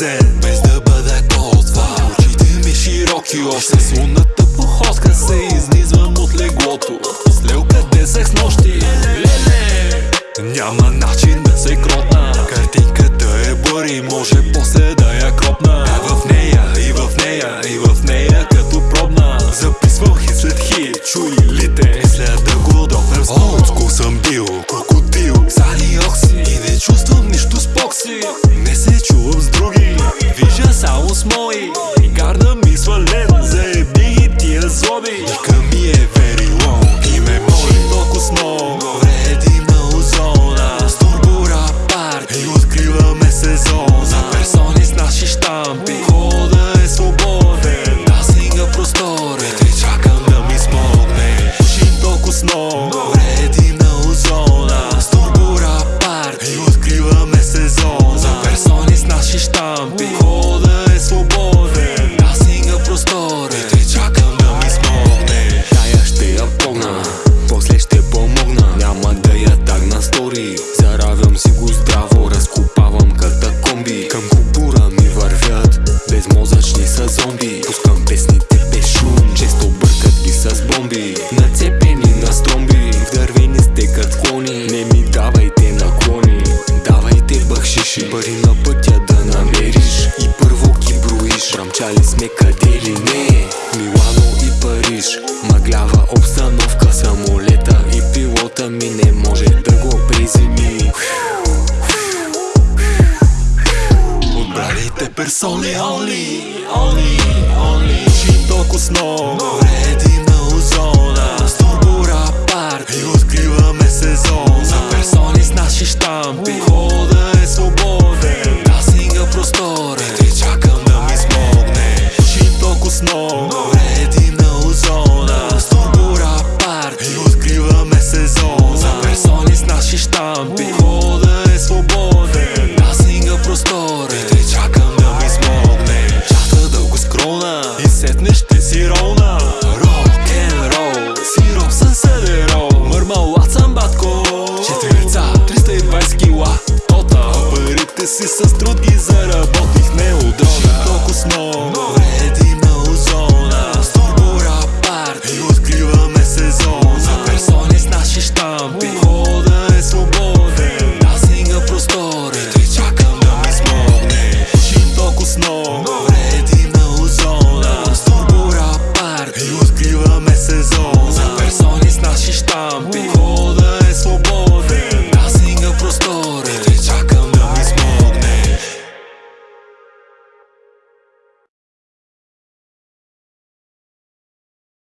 празен Без да бъда толкова Очите ми широки още С лунната походка се изнизвам от леглото. Слел къде се с нощи. Леле Няма начин да се кротна Картинката е бори, Може после да я кропна. А в нея, и в нея, и в нея като пробна. Записвам хит след хит Чуй лите след да го допрем Олдскул съм бил, крокодил Сани окси И не чувствам нищо с покси са зомби. Пускам песните без шум, често бъркат ги с бомби. Нацепени на стромби, в дървени стекат клони. Не ми давайте наклони, давайте бахшиши Пари на пътя да намериш. И първо ги броиш. Брамчали сме къде ли не, Милано и Париж. Мъглява обстановка, самолета и пилота ми не може Персони only, only, only. Шим толкова с много Вредим на озона. С турбора парти И откриваме сезон За персони с наши штампи. Хода е свободен. Насинга просторе Те чакам да ми смогне. Шим толкова си с други заработи